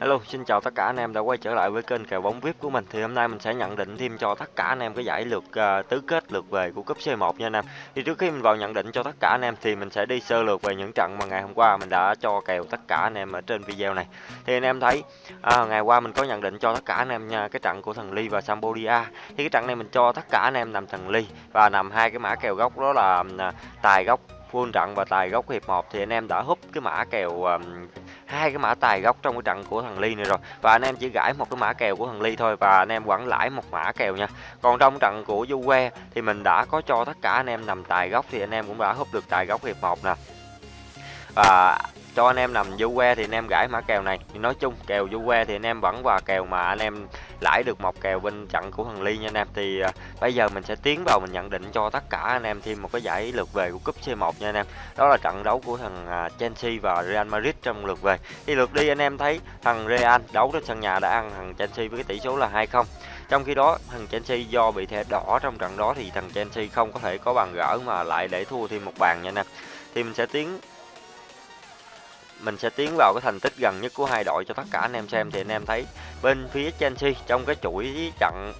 Hello, xin chào tất cả anh em đã quay trở lại với kênh kèo bóng VIP của mình. Thì hôm nay mình sẽ nhận định thêm cho tất cả anh em cái giải lượt uh, tứ kết lượt về của cúp C1 nha anh em. Thì trước khi mình vào nhận định cho tất cả anh em thì mình sẽ đi sơ lược về những trận mà ngày hôm qua mình đã cho kèo tất cả anh em ở trên video này. Thì anh em thấy à, ngày qua mình có nhận định cho tất cả anh em nha cái trận của thằng Ly và Cambodia. Thì cái trận này mình cho tất cả anh em nằm thằng Ly và nằm hai cái mã kèo gốc đó là uh, tài gốc full trận và tài gốc hiệp 1 thì anh em đã húp cái mã kèo um, hai cái mã tài gốc trong cái trận của thằng Ly này rồi. Và anh em chỉ gãi một cái mã kèo của thằng Ly thôi và anh em vẫn lãi một mã kèo nha. Còn trong trận của Juve thì mình đã có cho tất cả anh em nằm tài gốc thì anh em cũng đã húp được tài gốc hiệp 1 nè. Và cho anh em nằm du que thì anh em gãi mã kèo này. Nói chung kèo du que thì anh em vẫn vào kèo mà anh em lãi được một kèo bên trận của thằng ly nha anh em. Thì à, bây giờ mình sẽ tiến vào mình nhận định cho tất cả anh em thêm một cái giải lượt về của cúp C1 nha anh em. Đó là trận đấu của thằng à, Chelsea và Real Madrid trong lượt về. Thì lượt đi anh em thấy thằng Real đấu trên sân nhà đã ăn thằng Chelsea với cái tỷ số là 2-0 trong khi đó thằng Chelsea do bị thẻ đỏ trong trận đó thì thằng Chelsea không có thể có bàn gỡ mà lại để thua thêm một bàn nha anh em. Thì mình sẽ tiến mình sẽ tiến vào cái thành tích gần nhất của hai đội cho tất cả anh em xem. Thì anh em thấy bên phía Chelsea, trong cái chuỗi trận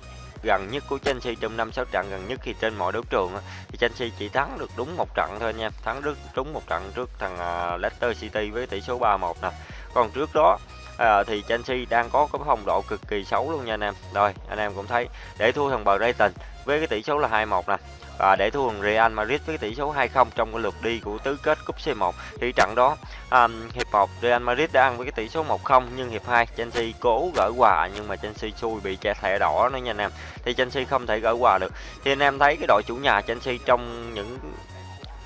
gần nhất của Chelsea, trong năm sáu trận gần nhất thì trên mọi đấu trường thì Chelsea chỉ thắng được đúng một trận thôi nha thắng rất đúng một trận trước thằng à, Leicester City với tỷ số 3-1 nè. Còn trước đó à, thì Chelsea đang có cái phong độ cực kỳ xấu luôn nha anh em. Rồi anh em cũng thấy để thua thằng Brighton với cái tỷ số là 2-1 nè. Và để thua thằng Real Madrid với tỷ số 2-0 trong cái lượt đi của tứ kết cúp C1 thì trận đó um, hiệp 1 Real Madrid đã ăn với cái tỷ số 1-0 nhưng hiệp 2 Chelsea cố gỡ hòa nhưng mà Chelsea xui bị che thẻ đỏ nữa nha anh em. Thì Chelsea không thể gỡ hòa được. Thì anh em thấy cái đội chủ nhà Chelsea trong những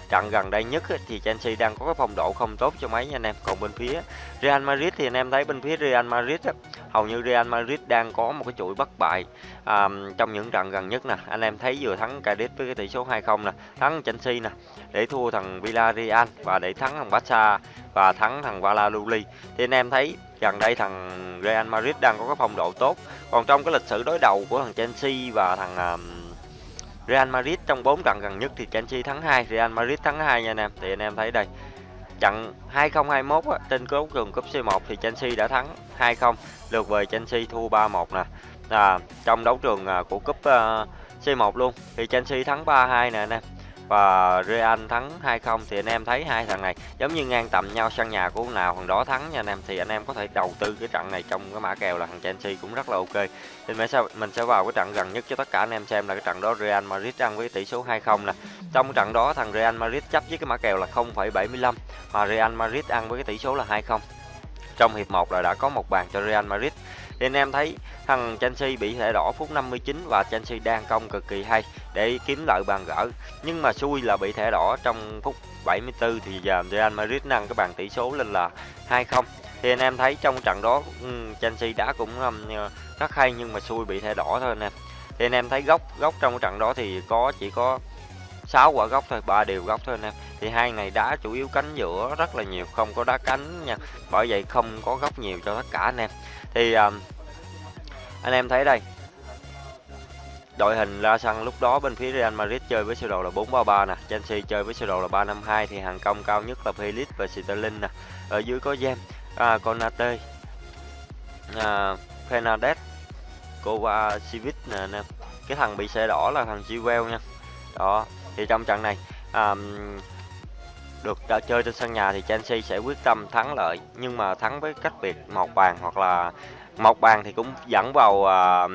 trận gần đây nhất thì Chelsea đang có cái phong độ không tốt cho mấy nha anh em. Còn bên phía Real Madrid thì anh em thấy bên phía Real Madrid hầu như Real Madrid đang có một cái chuỗi bất bại à, trong những trận gần nhất nè. Anh em thấy vừa thắng Cadiz với cái tỷ số 2-0 nè thắng Chelsea nè để thua thằng Villarreal và để thắng thằng Barca và thắng thằng Valladolid thì anh em thấy gần đây thằng Real Madrid đang có cái phong độ tốt. Còn trong cái lịch sử đối đầu của thằng Chelsea và thằng uh, Real Madrid trong 4 trận gần nhất thì Chelsea thắng 2, Real Madrid thắng 2 nha anh em. Thì anh em thấy đây. Trận 2021 á, trên đấu trường cúp C1 thì Chelsea đã thắng 2-0, lượt về Chelsea thua 3-1 nè. À, trong đấu trường à, của cúp à, uh, C1 luôn thì Chelsea thắng 3-2 nè anh em và Real thắng 2-0 thì anh em thấy hai thằng này giống như ngang tầm nhau sân nhà của nào thằng đó thắng nha anh em. Thì anh em có thể đầu tư cái trận này trong cái mã kèo là thằng Chelsea cũng rất là ok. Thì mình sẽ mình sẽ vào cái trận gần nhất cho tất cả anh em xem là cái trận đó Real Madrid ăn với tỷ số 2-0 nè. Trong trận đó thằng Real Madrid chấp với cái mã kèo là 0,75 mà Real Madrid ăn với cái tỷ số là 2-0 trong hiệp 1 là đã có một bàn cho Real Madrid thì anh em thấy thằng Chelsea bị thẻ đỏ phút 59 và Chelsea đang công cực kỳ hay để kiếm lợi bàn gỡ. Nhưng mà xui là bị thẻ đỏ trong phút 74 thì giờ Real Madrid nâng cái bàn tỷ số lên là 2-0 thì anh em thấy trong trận đó ừ, Chelsea đã cũng rất hay nhưng mà xui bị thẻ đỏ thôi anh em. Thì anh em thấy góc góc trong trận đó thì có, chỉ có 6 quả góc thôi ba đều góc thôi anh em thì hai này đá chủ yếu cánh giữa rất là nhiều không có đá cánh nha. Bởi vậy không có góc nhiều cho tất cả anh em thì um, anh em thấy đây. Đội hình ra sân lúc đó bên phía Real Madrid chơi với sơ đồ là 433 nè. Chelsea chơi với sơ đồ là 352 thì hàng công cao nhất là Felix và Sterling nè. Ở dưới có James à, Konate à, Fernandez Kovacic nè anh em cái thằng bị xe đỏ là thằng Chilwell nha. Đó thì trong trận này um, được đã chơi trên sân nhà thì Chelsea sẽ quyết tâm thắng lợi. Nhưng mà thắng với cách biệt một bàn hoặc là một bàn thì cũng dẫn vào uh,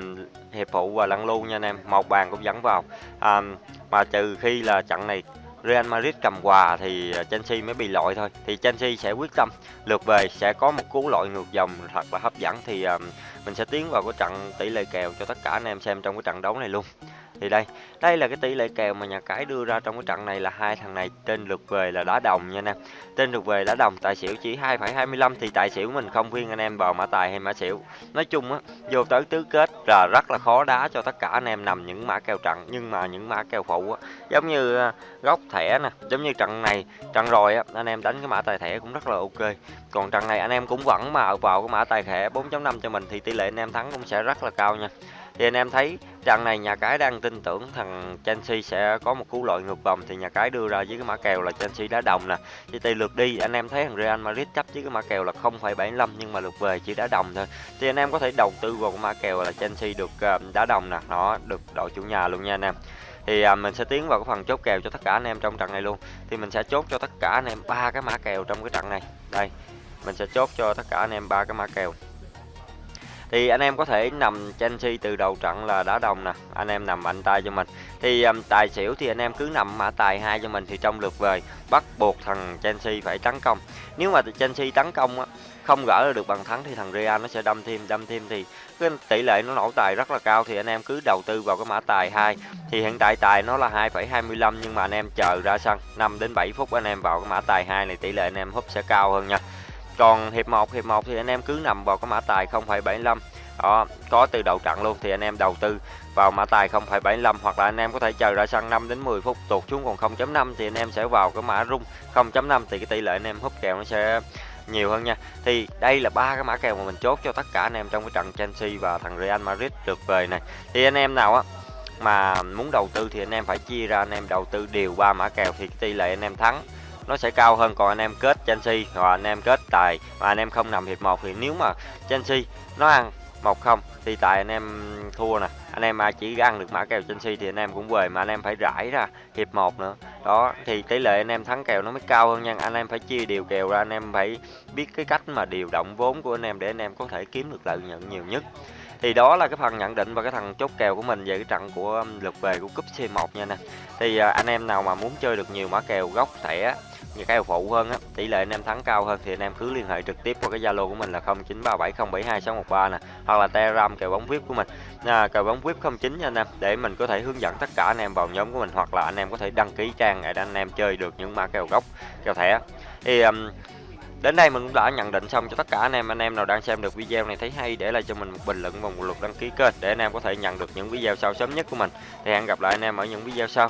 hiệp phụ và lăn lưu nha anh em. Một bàn cũng dẫn vào. Um, mà trừ khi là trận này Real Madrid cầm quà thì Chelsea mới bị loại thôi. Thì Chelsea sẽ quyết tâm lượt về sẽ có một cú loại ngược dòng thật là hấp dẫn. Thì um, mình sẽ tiến vào cái trận tỷ lệ kèo cho tất cả anh em xem trong cái trận đấu này luôn thì đây đây là cái tỷ lệ kèo mà nhà cái đưa ra trong cái trận này là hai thằng này trên lượt về là đá đồng nha anh em trên lượt về đá đồng tài xỉu chỉ 2,25 thì tài xỉu mình không khuyên anh em vào mã tài hay mã xỉu. Nói chung á vô tới tứ kết là rất là khó đá cho tất cả anh em nằm những mã kèo trận nhưng mà những mã kèo phụ á giống như à, góc thẻ nè giống như trận này trận rồi á anh em đánh cái mã tài thẻ cũng rất là ok. Còn trận này anh em cũng vẫn mà vào cái mã tài thẻ 4.5 cho mình thì tỷ lệ anh em thắng cũng sẽ rất là cao nha thì anh em thấy trận này nhà cái đang tin tưởng thằng Chelsea sẽ có một cú lội ngược vòng. Thì nhà cái đưa ra với cái mã kèo là Chelsea đá đồng nè. Thì tỷ lượt đi anh em thấy thằng Real Madrid chấp với cái mã kèo là 0,75 nhưng mà lượt về chỉ đá đồng thôi. Thì anh em có thể đầu tư vào cái mã kèo là Chelsea được ờ, đá đồng nè. Nó được đội chủ nhà luôn nha anh em. Thì à, mình sẽ tiến vào cái phần chốt kèo cho tất cả anh em trong trận này luôn. Thì mình sẽ chốt cho tất cả anh em ba cái mã kèo trong cái trận này. Đây mình sẽ chốt cho tất cả anh em ba cái mã kèo thì anh em có thể nằm Chelsea từ đầu trận là đá đồng nè. Anh em nằm mạnh tay cho mình. Thì um, tài xỉu thì anh em cứ nằm mã tài hai cho mình thì trong lượt về bắt buộc thằng Chelsea phải tấn công. Nếu mà Chelsea tấn công á không gỡ được bằng thắng thì thằng Real nó sẽ đâm thêm đâm thêm thì cái tỷ lệ nó nổ tài rất là cao thì anh em cứ đầu tư vào cái mã tài 2 thì hiện tại tài nó là 2,25 nhưng mà anh em chờ ra sân 5 đến 7 phút anh em vào cái mã tài 2 này tỷ lệ anh em húp sẽ cao hơn nha còn hiệp 1 hiệp 1 thì anh em cứ nằm vào cái mã tài 0,75 đó có từ đầu trận luôn thì anh em đầu tư vào mã tài 0,75 hoặc là anh em có thể chờ ra sân 5 đến 10 phút tụt xuống còn 0.5 thì anh em sẽ vào cái mã rung 0.5 thì cái tỷ lệ anh em húp kèo nó sẽ nhiều hơn nha thì đây là ba cái mã kèo mà mình chốt cho tất cả anh em trong cái trận Chelsea và thằng Real Madrid được về này thì anh em nào á mà muốn đầu tư thì anh em phải chia ra anh em đầu tư đều ba mã kèo thì cái tỷ lệ anh em thắng nó sẽ cao hơn còn anh em kết Chelsea hoặc anh em kết tài mà anh em không nằm hiệp một thì nếu mà Chelsea nó ăn một không thì tại anh em thua nè anh em mà chỉ ăn được mã kèo Chelsea thì anh em cũng về mà anh em phải rải ra hiệp một nữa đó thì tỷ lệ anh em thắng kèo nó mới cao hơn nha anh em phải chia điều kèo ra anh em phải biết cái cách mà điều động vốn của anh em để anh em có thể kiếm được lợi nhuận nhiều nhất thì đó là cái phần nhận định và cái thằng chốt kèo của mình về cái trận của lượt về của cúp C1 nha nè thì anh em nào mà muốn chơi được nhiều mã kèo gốc thẻ những cái phụ hơn á tỷ lệ anh em thắng cao hơn thì anh em cứ liên hệ trực tiếp qua cái zalo của mình là 0937072613 nè hoặc là telegram kèo bóng vip của mình à, kèo bóng vip 09 nha anh em để mình có thể hướng dẫn tất cả anh em vào nhóm của mình hoặc là anh em có thể đăng ký trang để anh em chơi được những mã kèo gốc kèo thẻ thì um, Đến đây mình cũng đã nhận định xong cho tất cả anh em anh em nào đang xem được video này thấy hay để lại cho mình một bình luận và một lượt đăng ký kênh để anh em có thể nhận được những video sau sớm nhất của mình. Thì hẹn gặp lại anh em ở những video sau.